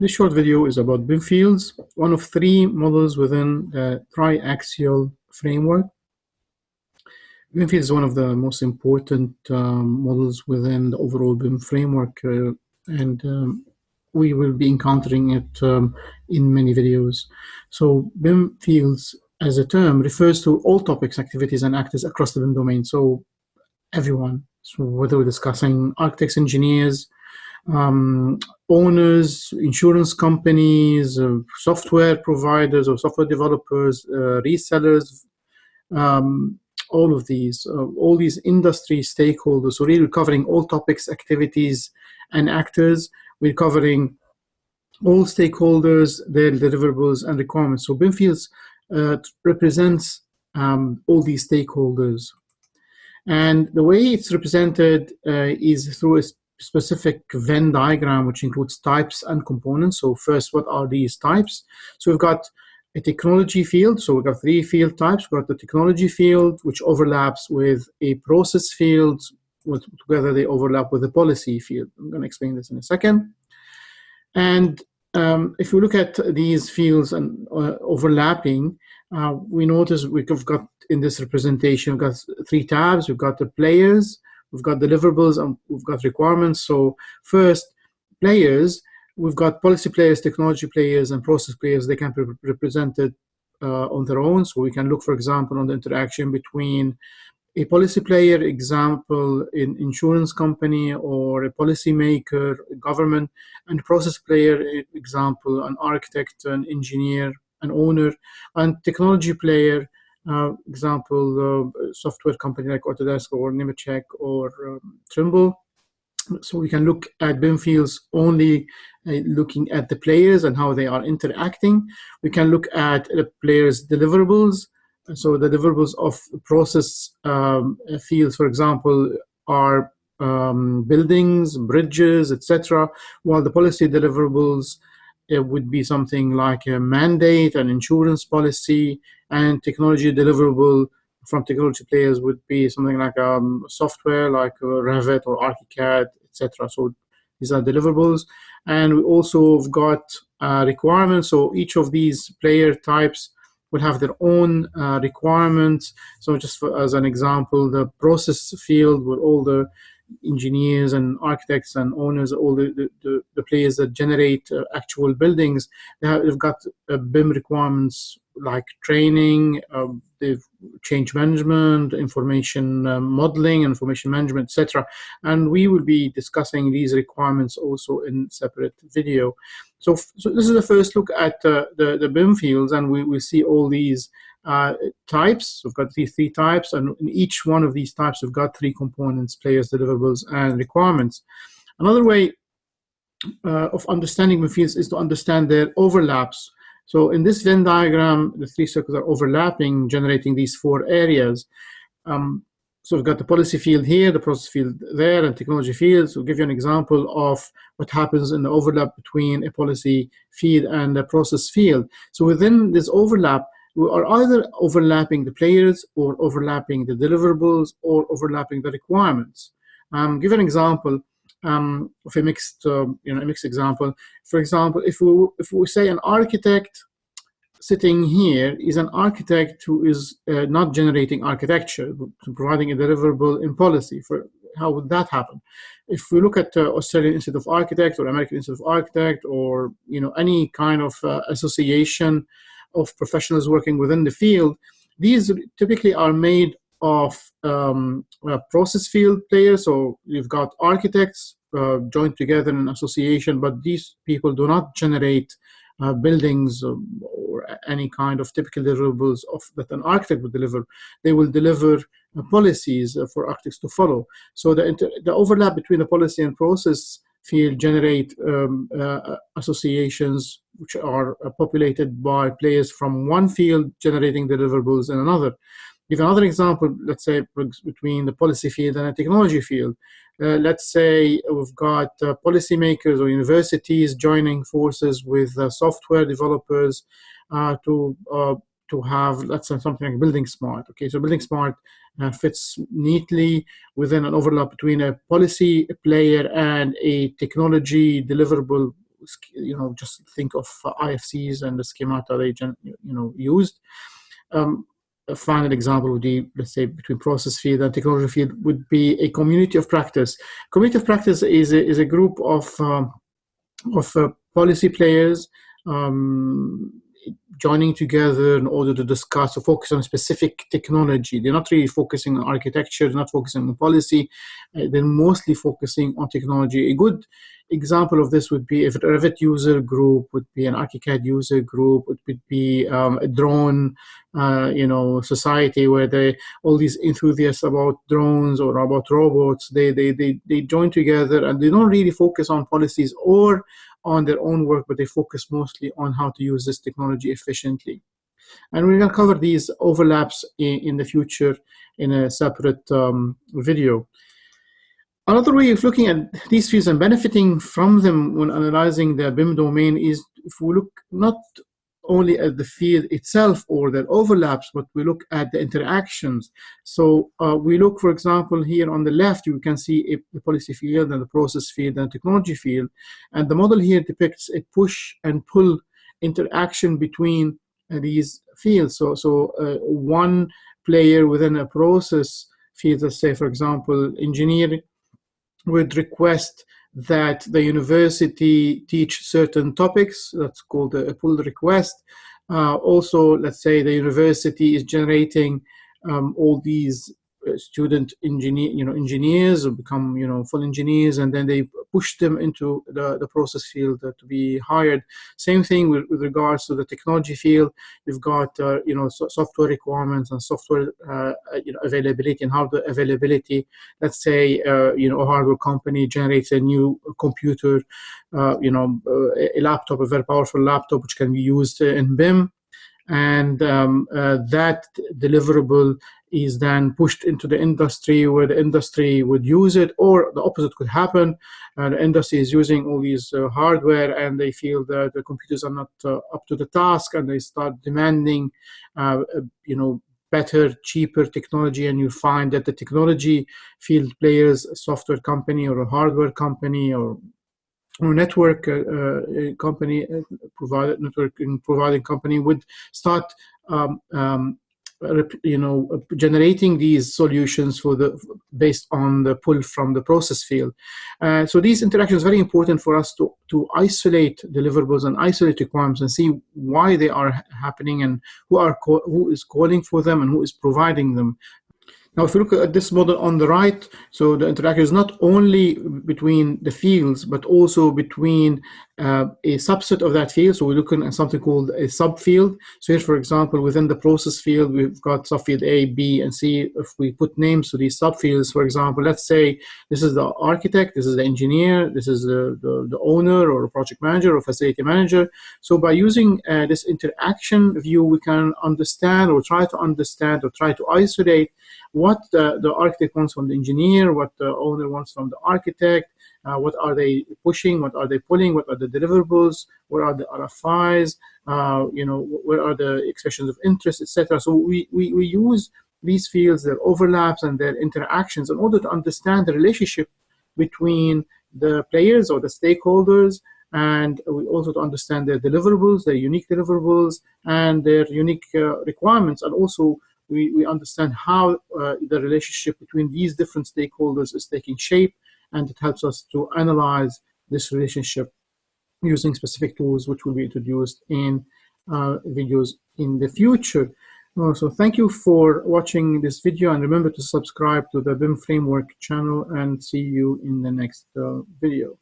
This short video is about BIM fields, one of three models within the triaxial framework. BIM fields is one of the most important um, models within the overall BIM framework, uh, and um, we will be encountering it um, in many videos. So BIM fields as a term refers to all topics, activities, and actors across the BIM domain. So everyone, so whether we're discussing architects, engineers, um, owners, insurance companies, uh, software providers or software developers, uh, resellers, um, all of these, uh, all these industry stakeholders. So really covering all topics, activities, and actors. We're covering all stakeholders, their deliverables and requirements. So BIM Fields uh, represents um, all these stakeholders. And the way it's represented uh, is through a specific Venn diagram, which includes types and components. So first, what are these types? So we've got a technology field. So we've got three field types. We've got the technology field, which overlaps with a process field. With, together, they overlap with the policy field. I'm going to explain this in a second. And um, if we look at these fields and uh, overlapping, uh, we notice we've got in this representation, we've got three tabs. We've got the players, we've got deliverables, and we've got requirements. So first, players, we've got policy players, technology players, and process players. They can be represented uh, on their own. So we can look, for example, on the interaction between a policy player, example, in insurance company or a policymaker, government, and process player, example, an architect, an engineer, an owner, and technology player, example, uh, software company like Autodesk or Nemetschek or um, Trimble. So we can look at BIM fields only uh, looking at the players and how they are interacting. We can look at the players' deliverables. So the deliverables of process um, fields, for example, are um, buildings, bridges, etc., while the policy deliverables it would be something like a mandate, an insurance policy, and technology deliverable from technology players would be something like um, software like uh, Revit or ArchiCAD, etc. So these are deliverables. And we also have got uh, requirements. So each of these player types will have their own uh, requirements. So just for, as an example, the process field with all the engineers and architects and owners, all the, the, the players that generate uh, actual buildings, they have, they've got uh, BIM requirements like training, uh, they've change management, information uh, modeling, information management, etc. And we will be discussing these requirements also in separate video. So, so this is the first look at uh, the, the BIM fields, and we will see all these uh, types. We've got these three types, and in each one of these types, we've got three components, players, deliverables, and requirements. Another way uh, of understanding fields is to understand their overlaps. So in this Venn diagram, the three circles are overlapping, generating these four areas. Um, so we've got the policy field here, the process field there, and technology fields. We'll give you an example of what happens in the overlap between a policy field and a process field. So within this overlap, are either overlapping the players or overlapping the deliverables or overlapping the requirements. Um, give an example um, of a mixed, um, you know, a mixed example. For example, if we if we say an architect sitting here is an architect who is uh, not generating architecture, providing a deliverable in policy. For how would that happen? If we look at uh, Australian Institute of Architects or American Institute of Architects or you know any kind of uh, association of professionals working within the field, these typically are made of um, uh, process field players. So you've got architects uh, joined together in an association, but these people do not generate uh, buildings um, or any kind of typical deliverables of, that an architect would deliver. They will deliver uh, policies uh, for architects to follow. So the, the overlap between the policy and process field generate um, uh, associations which are uh, populated by players from one field generating deliverables in another. Give another example, let's say between the policy field and the technology field. Uh, let's say we've got uh, policymakers or universities joining forces with uh, software developers uh, to to have, let's say, something like Building Smart. Okay, so Building Smart uh, fits neatly within an overlap between a policy player and a technology deliverable you know, just think of IFCs and the schemata they, you know, used. Um, a final example would be, let's say, between process field and technology field would be a community of practice. Community of practice is a, is a group of, um, of uh, policy players um, joining together in order to discuss or focus on specific technology. They're not really focusing on architecture, they're not focusing on policy, uh, they're mostly focusing on technology. A good example of this would be if a Revit user group would be an ArchiCAD user group, it would be um, a drone, uh, you know, society where they all these enthusiasts about drones or about robots, they, they, they, they join together and they don't really focus on policies or on their own work, but they focus mostly on how to use this technology efficiently. And we're going to cover these overlaps in, in the future in a separate um, video. Another way of looking at these fields and benefiting from them when analyzing the BIM domain is if we look not only at the field itself or their overlaps, but we look at the interactions. So uh, we look, for example, here on the left, you can see a, the policy field and the process field and technology field. And the model here depicts a push and pull interaction between uh, these fields. So, so uh, one player within a process field, let's say, for example, engineering would request that the university teach certain topics. That's called a pull request. Uh, also, let's say the university is generating um, all these student engineer, you know, engineers who become, you know, full engineers, and then they push them into the, the process field uh, to be hired. Same thing with, with regards to the technology field. You've got, uh, you know, so software requirements and software, uh, you know, availability and hardware availability. Let's say, uh, you know, a hardware company generates a new computer, uh, you know, a laptop, a very powerful laptop, which can be used in BIM and um, uh, that deliverable is then pushed into the industry where the industry would use it or the opposite could happen. And the industry is using all these uh, hardware and they feel that the computers are not uh, up to the task and they start demanding uh, uh, you know better cheaper technology. And you find that the technology field players software company or a hardware company or or network uh, uh, company uh, provider network providing company would start um, um, you know, generating these solutions for the based on the pull from the process field. Uh, so these interactions very important for us to to isolate deliverables and isolate requirements and see why they are happening and who are who is calling for them and who is providing them. Now, if you look at this model on the right, so the interaction is not only between the fields, but also between uh, a subset of that field. So we're looking at something called a subfield. So here, for example, within the process field, we've got subfield A, B, and C. If we put names to these subfields, for example, let's say this is the architect, this is the engineer, this is the, the, the owner or project manager or facility manager. So by using uh, this interaction view, we can understand or try to understand or try to isolate what the, the architect wants from the engineer, what the owner wants from the architect, uh, what are they pushing, what are they pulling, what are the deliverables, what are the RFIs, uh, you know, what are the expressions of interest, etc. So we, we, we use these fields, their overlaps and their interactions in order to understand the relationship between the players or the stakeholders and we also to understand their deliverables, their unique deliverables, and their unique uh, requirements, and also we, we understand how uh, the relationship between these different stakeholders is taking shape, and it helps us to analyze this relationship using specific tools which will be introduced in uh, videos in the future. Uh, so thank you for watching this video and remember to subscribe to the BIM Framework channel and see you in the next uh, video.